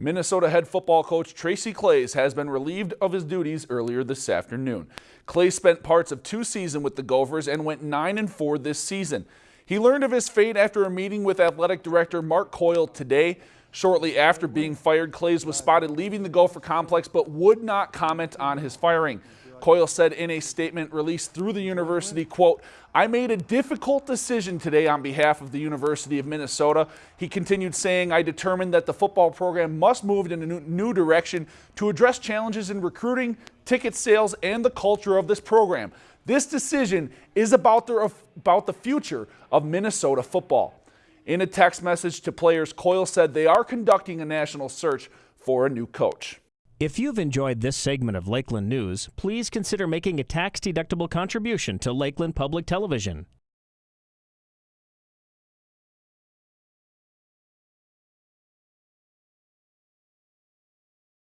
Minnesota head football coach Tracy Claeys has been relieved of his duties earlier this afternoon. Claeys spent parts of two seasons with the Gophers and went 9 and 4 this season. He learned of his fate after a meeting with athletic director Mark Coyle today. Shortly after being fired, Claeys was spotted leaving the Gopher complex but would not comment on his firing. Coyle said in a statement released through the university, quote, I made a difficult decision today on behalf of the University of Minnesota. He continued saying, I determined that the football program must move in a new direction to address challenges in recruiting, ticket sales, and the culture of this program. This decision is about the, about the future of Minnesota football. In a text message to players, Coyle said they are conducting a national search for a new coach. If you've enjoyed this segment of Lakeland News, please consider making a tax-deductible contribution to Lakeland Public Television.